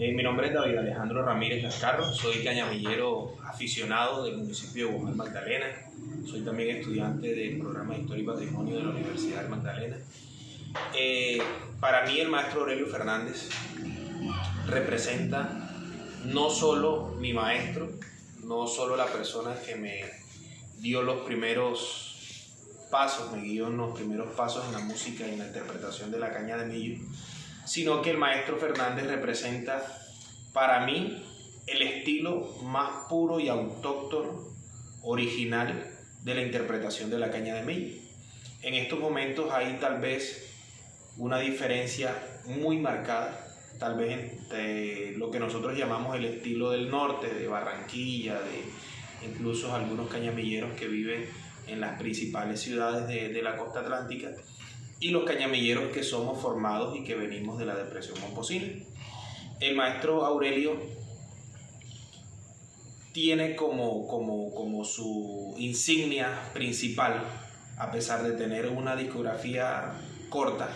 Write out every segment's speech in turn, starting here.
Eh, mi nombre es David Alejandro Ramírez Lascarro, soy cañamillero aficionado del municipio de Guamal Magdalena, soy también estudiante del programa de Historia y Patrimonio de la Universidad de Magdalena. Eh, para mí el maestro Aurelio Fernández representa no solo mi maestro, no solo la persona que me dio los primeros pasos, me guió en los primeros pasos en la música y en la interpretación de la caña de millo, sino que el maestro Fernández representa para mí el estilo más puro y autóctono, original de la interpretación de la caña de millo. En estos momentos hay tal vez una diferencia muy marcada, tal vez entre lo que nosotros llamamos el estilo del norte, de Barranquilla, de incluso algunos cañamilleros que viven en las principales ciudades de, de la costa atlántica, y los cañamilleros que somos formados y que venimos de la depresión momposina. El maestro Aurelio tiene como, como, como su insignia principal, a pesar de tener una discografía corta,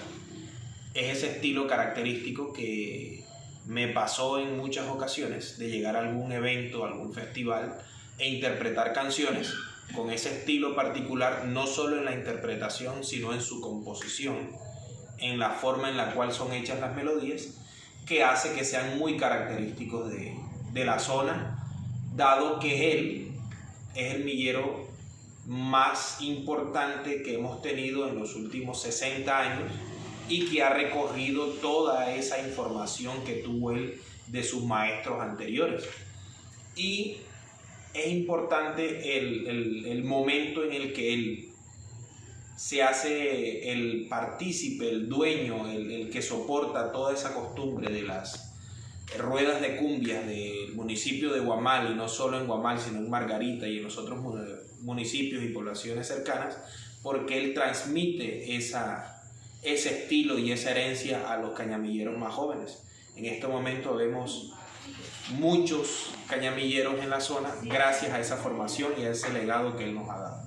es ese estilo característico que me pasó en muchas ocasiones de llegar a algún evento, algún festival e interpretar canciones con ese estilo particular, no solo en la interpretación, sino en su composición, en la forma en la cual son hechas las melodías, que hace que sean muy característicos de, de la zona, dado que él es el millero más importante que hemos tenido en los últimos 60 años y que ha recorrido toda esa información que tuvo él de sus maestros anteriores. Y es importante el, el, momento en el que él se hace el partícipe, el dueño, el, el, que soporta toda esa costumbre de las ruedas de cumbia del municipio de Guamal, y no solo en Guamal, sino en Margarita y en los otros municipios y poblaciones cercanas, porque él transmite esa, ese estilo y esa herencia a los cañamilleros más jóvenes. En este momento vemos muchos cañamilleros en la zona gracias a esa formación y a ese legado que él nos ha dado.